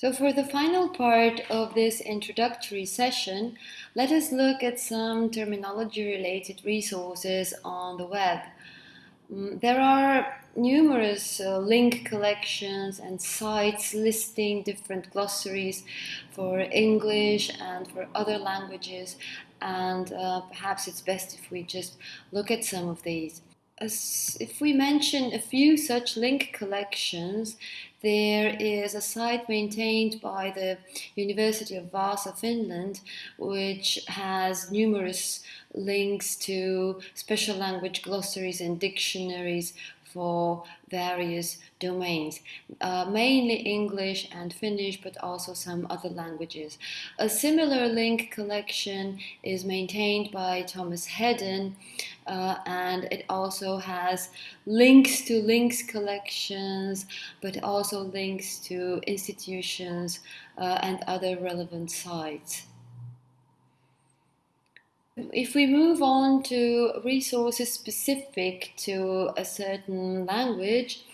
So for the final part of this introductory session, let us look at some terminology related resources on the web. Mm, there are numerous uh, link collections and sites listing different glossaries for English and for other languages and uh, perhaps it's best if we just look at some of these. If we mention a few such link collections, there is a site maintained by the University of Vaasa, Finland, which has numerous links to special language glossaries and dictionaries for various domains, uh, mainly English and Finnish, but also some other languages. A similar link collection is maintained by Thomas Hedden, uh, and it also has links to links collections, but also links to institutions uh, and other relevant sites. If we move on to resources specific to a certain language,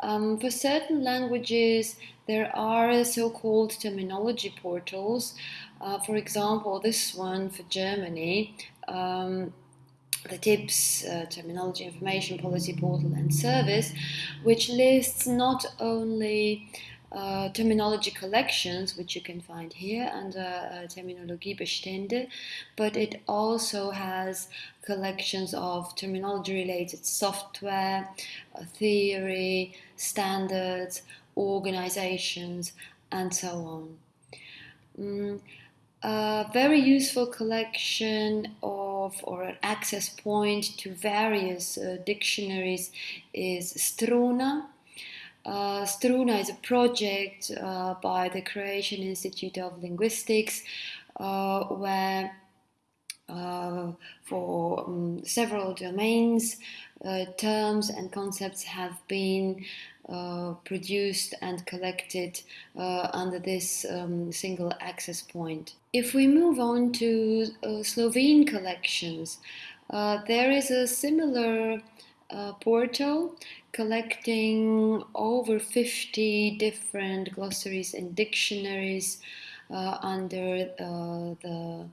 um, for certain languages there are so-called terminology portals. Uh, for example, this one for Germany, um, the TIPS uh, Terminology Information Policy Portal and Service, which lists not only uh, terminology collections, which you can find here under uh, Terminologiebestände, but it also has collections of terminology related software, uh, theory, standards, organizations, and so on. Mm, a very useful collection of or an access point to various uh, dictionaries is Struna uh, Struna is a project uh, by the Croatian Institute of Linguistics uh, where uh, for um, several domains, uh, terms and concepts have been uh, produced and collected under this um, single access point. If we move on to Slovene collections, there is a similar portal collecting over 50 different glossaries and dictionaries uh, under uh, the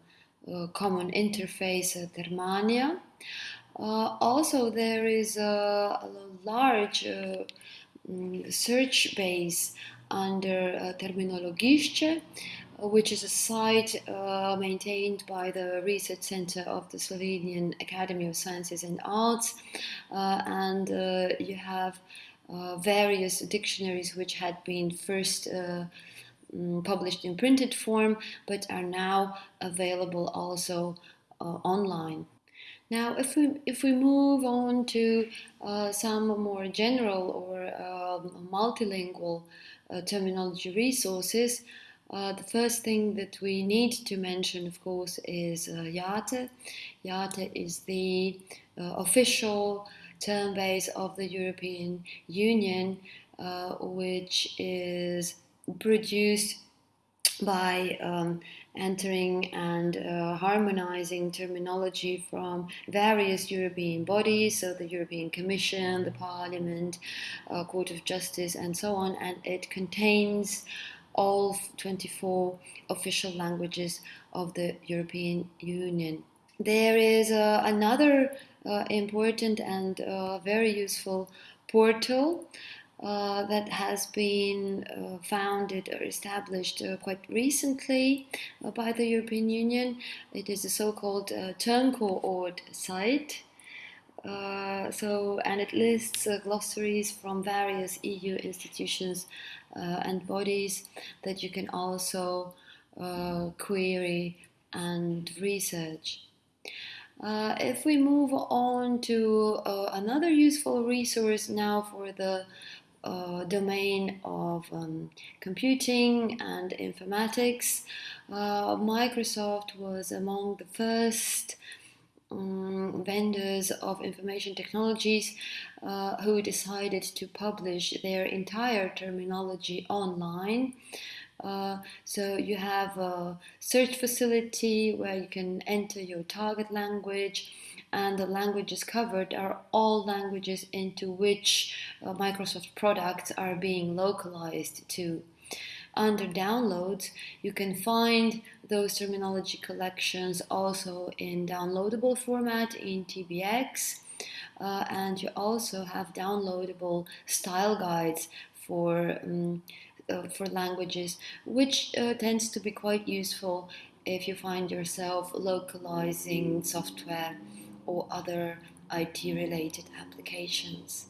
uh, common interface uh, Termania. Uh, also, there is a, a large mm, search base under uh, which is a site uh, maintained by the Research Center of the Slovenian Academy of Sciences and Arts. Uh, and uh, you have uh, various dictionaries which had been first uh, mm, published in printed form but are now available also uh, online. Now, if we if we move on to some more general or um, multilingual terminology resources, uh, the first thing that we need to mention, of course, is uh, IATE. IATE is the uh, official term base of the European Union, uh, which is produced by um, entering and uh, harmonizing terminology from various European bodies, so the European Commission, the Parliament, uh, Court of Justice, and so on, and it contains all 24 official languages of the European Union. There is uh, another uh, important and uh, very useful portal uh, that has been uh, founded or established uh, quite recently by the European Union. It is a so-called uh, Termcoord site. Uh, so, and it lists uh, glossaries from various EU institutions uh, and bodies that you can also uh, query and research. Uh, if we move on to another useful resource now for the domain of um, computing and informatics, Microsoft was among the first um, vendors of information technologies uh, who decided to publish their entire terminology online. Uh, so you have a search facility where you can enter your target language and the languages covered are all languages into which uh, Microsoft products are being localized to. Under downloads, you can find those terminology collections also in downloadable format in TBX. Uh, and you also have downloadable style guides for um, uh, for languages, which uh, tends to be quite useful if you find yourself localizing software or other IT related applications.